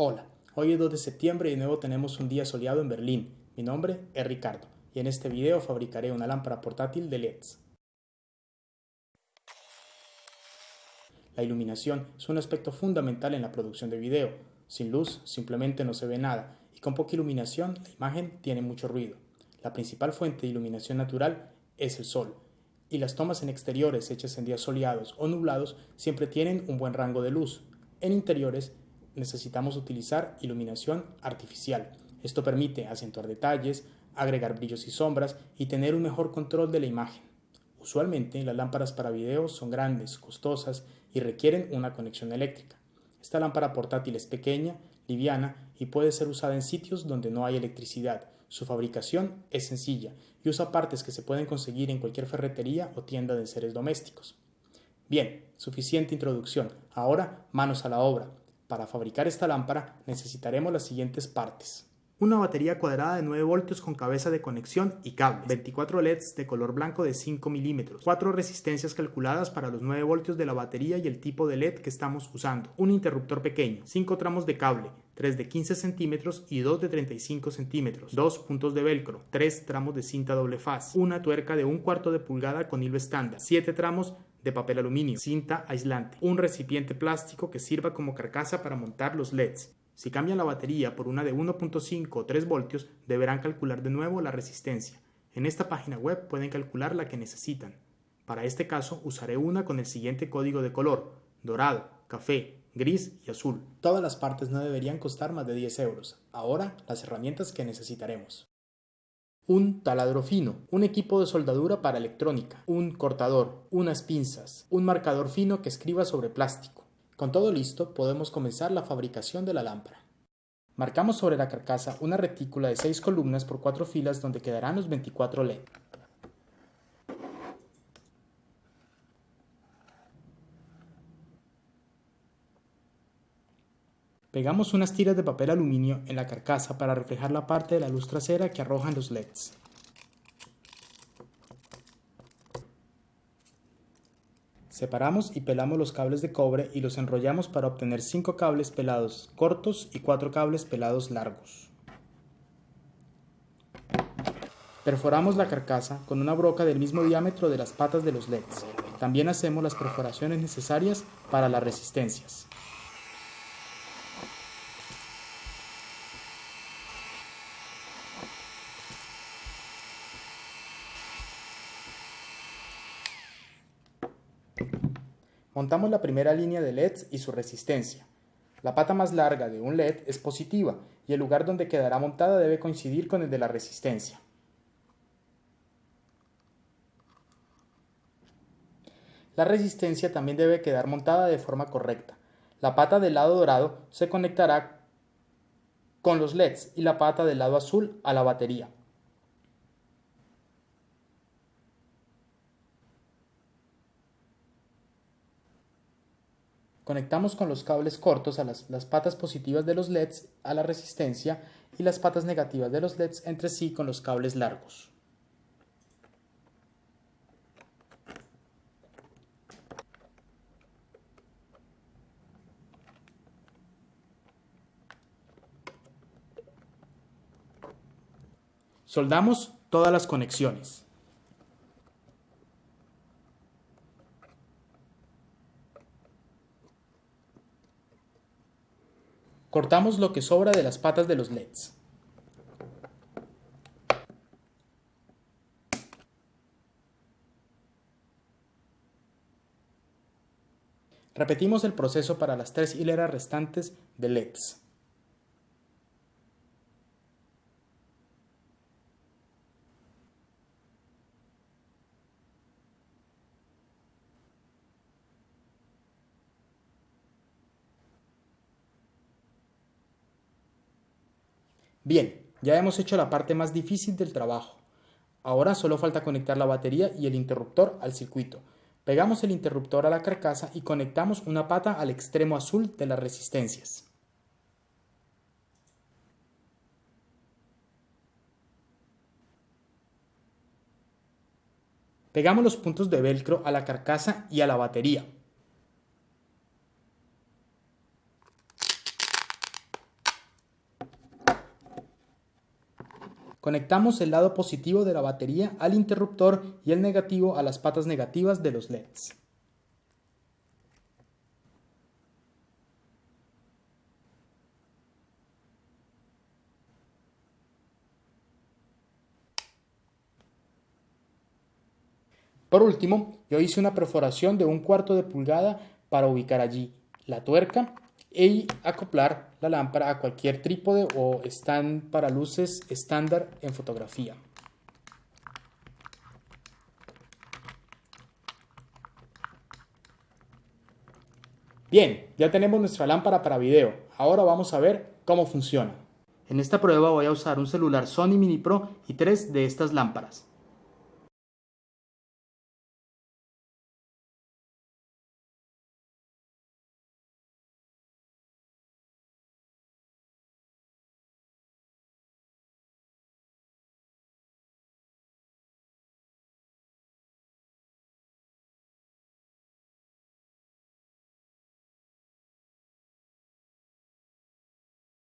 Hola, hoy es 2 de septiembre y de nuevo tenemos un día soleado en Berlín. Mi nombre es Ricardo y en este video fabricaré una lámpara portátil de LEDs. La iluminación es un aspecto fundamental en la producción de video. Sin luz simplemente no se ve nada y con poca iluminación la imagen tiene mucho ruido. La principal fuente de iluminación natural es el sol y las tomas en exteriores hechas en días soleados o nublados siempre tienen un buen rango de luz. En interiores necesitamos utilizar iluminación artificial. Esto permite acentuar detalles, agregar brillos y sombras y tener un mejor control de la imagen. Usualmente las lámparas para video son grandes, costosas y requieren una conexión eléctrica. Esta lámpara portátil es pequeña, liviana y puede ser usada en sitios donde no hay electricidad. Su fabricación es sencilla y usa partes que se pueden conseguir en cualquier ferretería o tienda de seres domésticos. Bien, suficiente introducción. Ahora manos a la obra. Para fabricar esta lámpara necesitaremos las siguientes partes. Una batería cuadrada de 9 voltios con cabeza de conexión y cable. 24 LEDs de color blanco de 5 milímetros. 4 resistencias calculadas para los 9 voltios de la batería y el tipo de LED que estamos usando. Un interruptor pequeño. 5 tramos de cable. 3 de 15 centímetros y 2 de 35 centímetros. 2 puntos de velcro. 3 tramos de cinta doble faz. Una tuerca de un cuarto de pulgada con hilo estándar. 7 tramos de papel aluminio, cinta aislante, un recipiente plástico que sirva como carcasa para montar los LEDs. Si cambian la batería por una de 1.5 o 3 voltios, deberán calcular de nuevo la resistencia. En esta página web pueden calcular la que necesitan. Para este caso usaré una con el siguiente código de color, dorado, café, gris y azul. Todas las partes no deberían costar más de 10 euros. Ahora las herramientas que necesitaremos un taladro fino, un equipo de soldadura para electrónica, un cortador, unas pinzas, un marcador fino que escriba sobre plástico. Con todo listo, podemos comenzar la fabricación de la lámpara. Marcamos sobre la carcasa una retícula de 6 columnas por 4 filas donde quedarán los 24 LED. Pegamos unas tiras de papel aluminio en la carcasa para reflejar la parte de la luz trasera que arrojan los LEDs. Separamos y pelamos los cables de cobre y los enrollamos para obtener 5 cables pelados cortos y 4 cables pelados largos. Perforamos la carcasa con una broca del mismo diámetro de las patas de los LEDs. También hacemos las perforaciones necesarias para las resistencias. Montamos la primera línea de LEDs y su resistencia. La pata más larga de un LED es positiva y el lugar donde quedará montada debe coincidir con el de la resistencia. La resistencia también debe quedar montada de forma correcta. La pata del lado dorado se conectará con los LEDs y la pata del lado azul a la batería. Conectamos con los cables cortos a las, patas positivas de los LEDs a la resistencia y las patas negativas de los LEDs entre sí con los cables largos. Soldamos todas las conexiones. Cortamos lo que sobra de las patas de los LEDs. Repetimos el proceso para las tres hileras restantes de LEDs. Bien, ya hemos hecho la parte más difícil del trabajo. Ahora solo falta conectar la batería y el interruptor al circuito. Pegamos el interruptor a la carcasa y conectamos una pata al extremo azul de las resistencias. Pegamos los puntos de velcro a la carcasa y a la batería. Conectamos el lado positivo de la batería al interruptor y el negativo a las patas negativas de los LEDs. Por último, yo hice una perforación de un cuarto de pulgada para ubicar allí la tuerca y acoplar la lámpara a cualquier trípode o stand para luces estándar en fotografía. Bien, ya tenemos nuestra lámpara para video. Ahora vamos a ver cómo funciona. En esta prueba voy a usar un celular Sony Mini Pro y tres de estas lámparas.